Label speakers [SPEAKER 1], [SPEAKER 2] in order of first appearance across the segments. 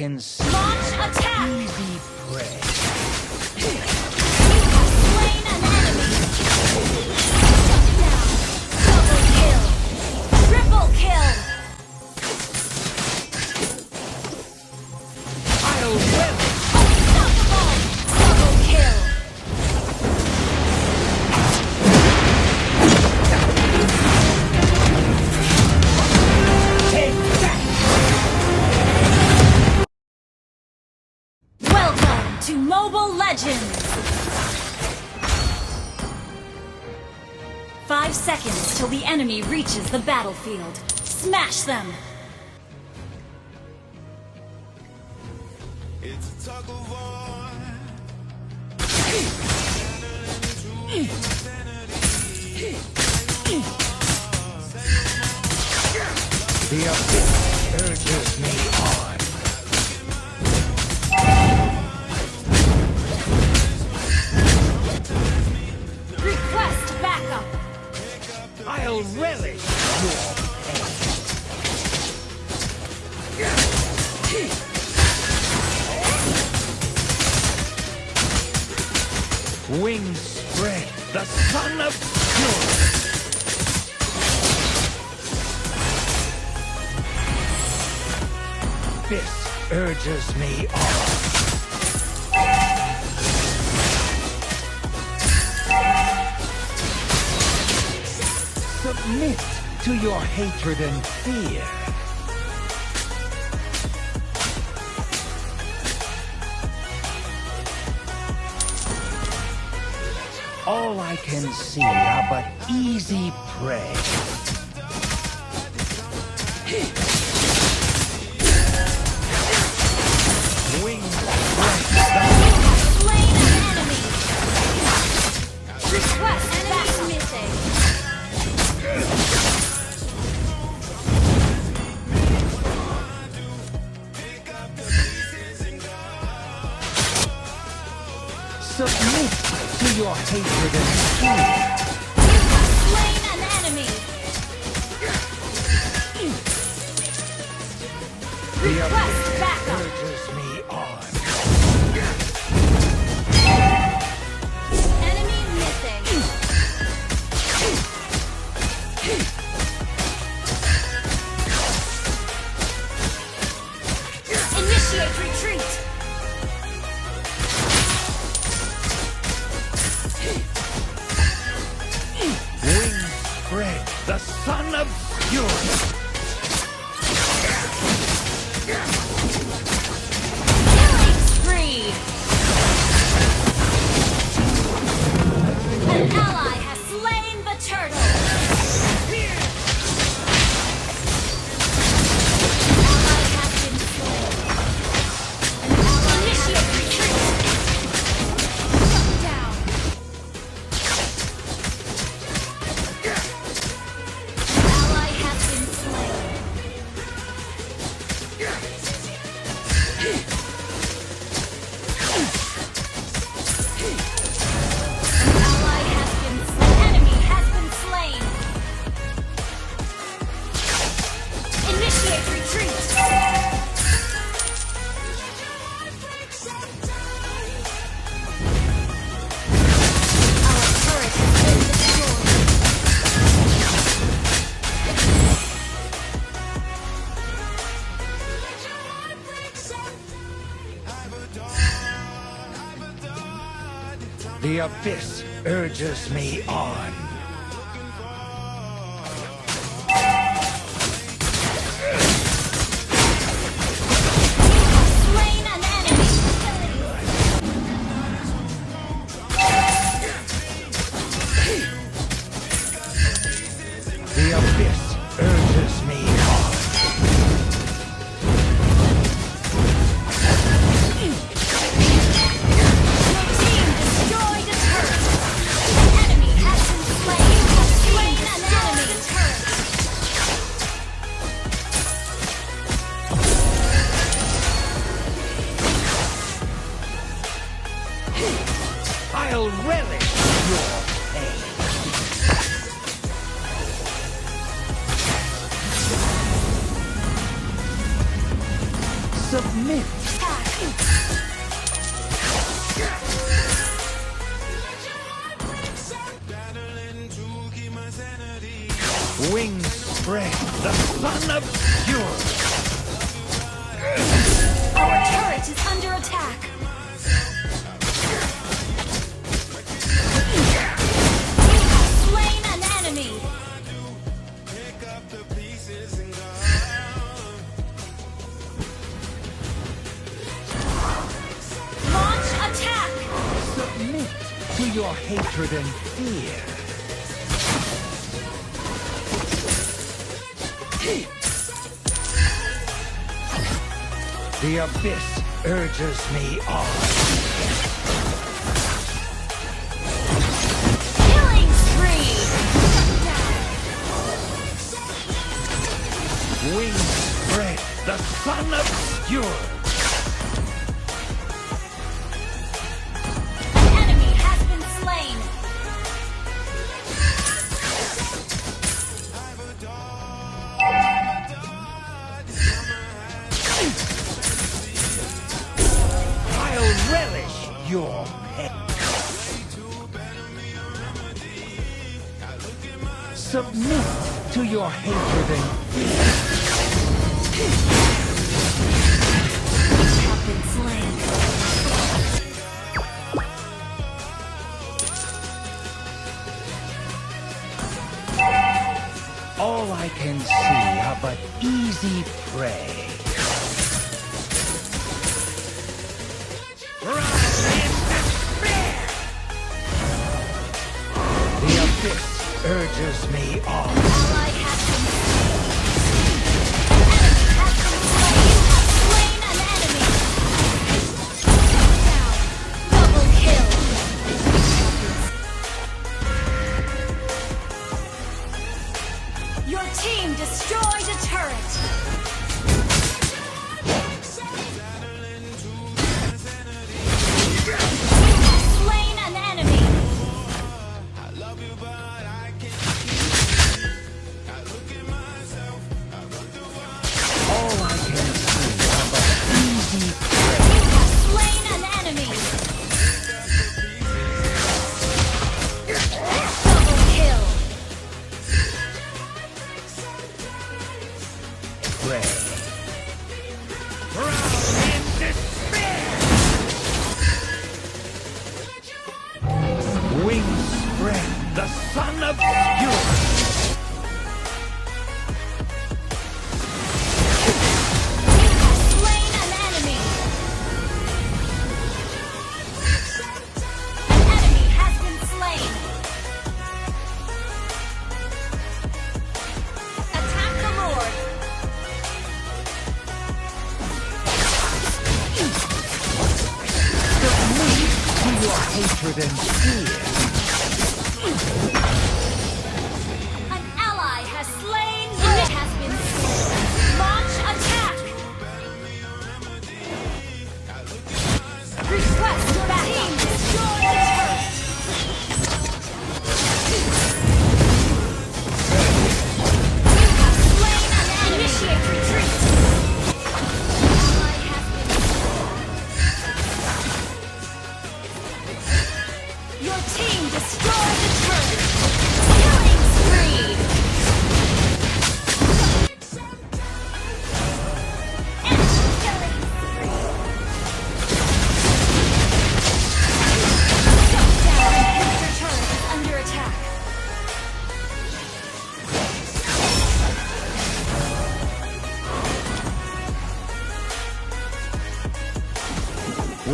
[SPEAKER 1] Launch attack! Legends! Five seconds till the enemy reaches the battlefield. Smash them!
[SPEAKER 2] It's a tug of war.
[SPEAKER 3] The abyss urges me Wings spread, the son of fury. This urges me on. Submit to your hatred and fear. All I can see are but easy prey. Submit to your hatred and fear.
[SPEAKER 1] Slain an enemy! Request backup!
[SPEAKER 3] The abyss urges me on. Submit Wings spread, the sun obscured. Your hatred and fear. The abyss urges me on. Wings spread, the sun obscured. Your. Submit to your hatred and all I can see are but easy prey. Abyss urges me on.
[SPEAKER 1] Attack the Lord.
[SPEAKER 3] Submit to your hatred and fear.
[SPEAKER 1] Your team destroyed the turret.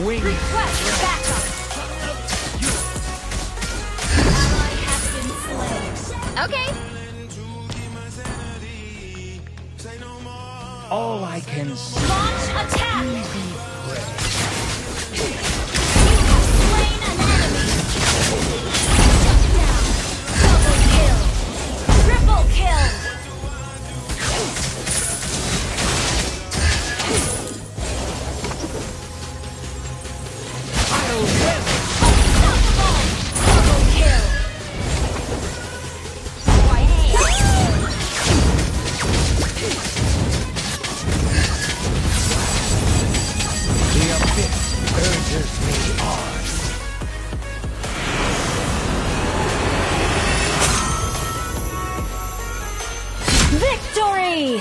[SPEAKER 3] wings.
[SPEAKER 1] Request backup. Okay.
[SPEAKER 3] All I can see.
[SPEAKER 1] Launch attack. Easy. You have slain an enemy. Yay!